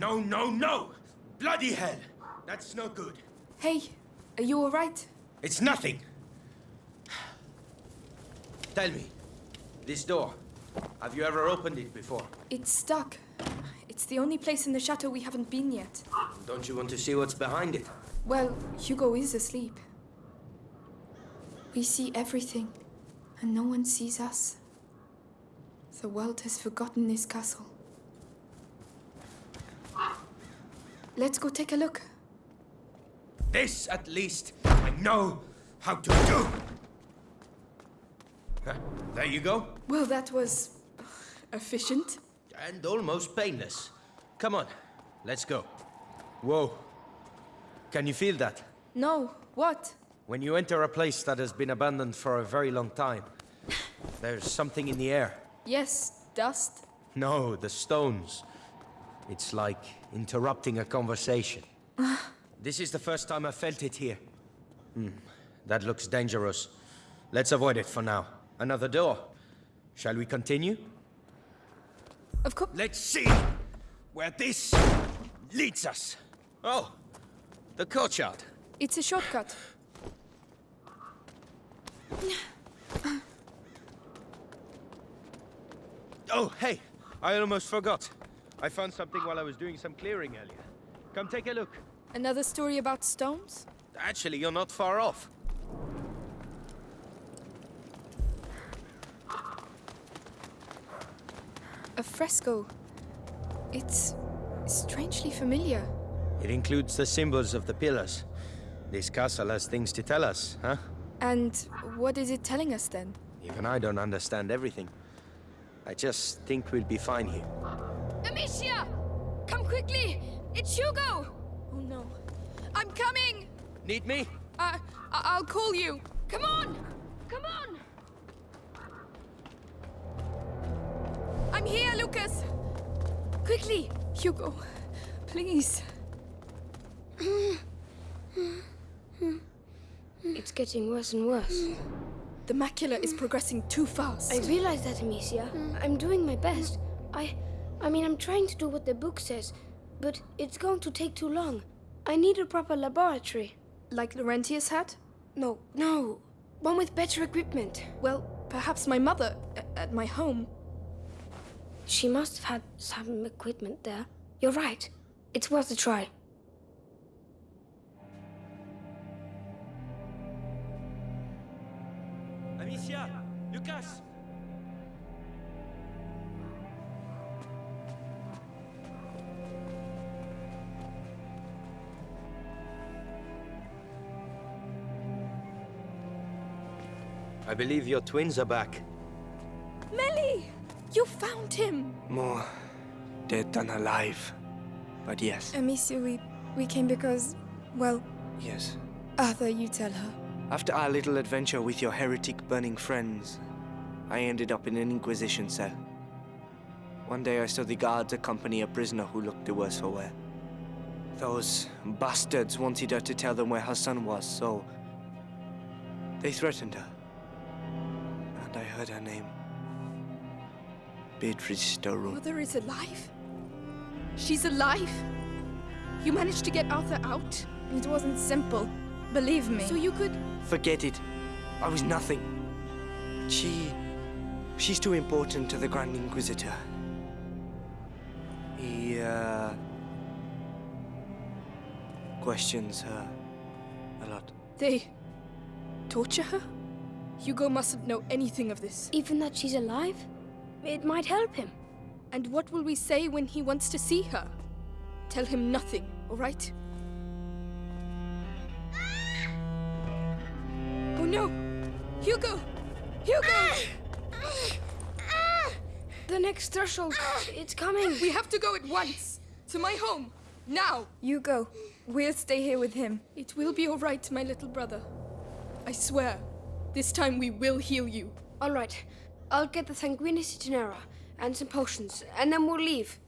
No, no, no! Bloody hell! That's no good. Hey, are you alright? It's nothing. Tell me, this door, have you ever opened it before? It's stuck. It's the only place in the chateau we haven't been yet. Don't you want to see what's behind it? Well, Hugo is asleep. We see everything, and no one sees us. The world has forgotten this castle. Let's go take a look. This, at least, I know how to do. Huh, There you go. Well, that was uh, efficient. And almost painless. Come on, let's go. Whoa. Can you feel that? No, what? When you enter a place that has been abandoned for a very long time, there's something in the air. Yes, dust. No, the stones. It's like interrupting a conversation. this is the first time I felt it here. Hmm, that looks dangerous. Let's avoid it for now. Another door. Shall we continue? Of course. Let's see where this leads us. Oh, the courtyard. It's a shortcut. Oh, hey, I almost forgot. I found something while I was doing some clearing earlier. Come take a look. Another story about stones? Actually, you're not far off. A fresco. It's strangely familiar. It includes the symbols of the pillars. This castle has things to tell us, huh? And what is it telling us then? Even I don't understand everything. I just think we'll be fine here. Amicia! Come quickly! It's Hugo! Oh no. I'm coming! Need me? Uh, I- I'll call you. Come on! Come on! I'm here, Lucas! Quickly! Hugo, please. It's getting worse and worse. The macula is progressing too fast. I realize that, Amicia. I'm doing my best. I... I mean, I'm trying to do what the book says, but it's going to take too long. I need a proper laboratory. Like Laurentius had? No, no. One with better equipment. Well, perhaps my mother at my home. She must have had some equipment there. You're right. It's worth a try. Amicia! Lucas! I believe your twins are back. Mélie! You found him! More dead than alive. But yes, Amicia, we, we came because, well, yes. Arthur, you tell her. After our little adventure with your heretic burning friends, I ended up in an Inquisition cell. One day I saw the guards accompany a prisoner who looked the worse for wear. Those bastards wanted her to tell them where her son was, so they threatened her. And I heard her name. Beatrice Storroom. Mother is alive? She's alive? You managed to get Arthur out? It wasn't simple. Believe me. So you could... Forget it. I was nothing. She... She's too important to the Grand Inquisitor. He, uh... questions her a lot. They... torture her? Hugo mustn't know anything of this. Even that she's alive? It might help him. And what will we say when he wants to see her? Tell him nothing, all right? Oh no! Hugo! Hugo! The next threshold. It's coming. We have to go at once! To my home! Now! You go. We'll stay here with him. It will be all right, my little brother. I swear. This time we will heal you. All right. I'll get the Sanguinis Itinera and some potions, and then we'll leave.